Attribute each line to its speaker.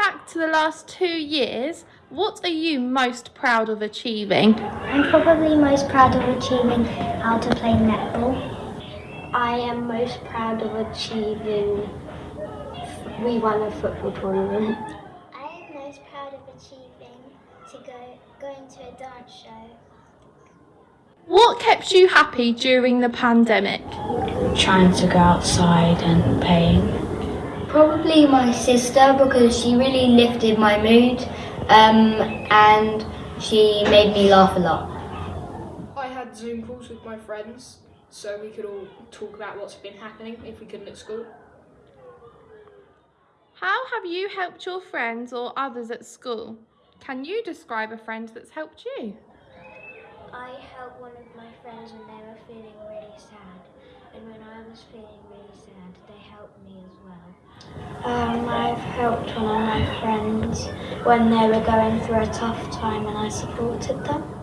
Speaker 1: back to the last two years, what are you most proud of achieving?
Speaker 2: I'm probably most proud of achieving how to play netball.
Speaker 3: I am most proud of achieving we won a football tournament.
Speaker 2: I am most proud of achieving to go going to a dance show.
Speaker 1: What kept you happy during the pandemic?
Speaker 4: Trying to go outside and playing.
Speaker 5: Probably my sister because she really lifted my mood um, and she made me laugh a lot.
Speaker 6: I had Zoom calls with my friends so we could all talk about what's been happening if we couldn't at school.
Speaker 1: How have you helped your friends or others at school? Can you describe a friend that's helped you?
Speaker 2: I helped one of my friends when they were feeling really sad, and when I was feeling really sad, they helped me as well.
Speaker 3: Helped one of my friends when they were going through a tough time and I supported them.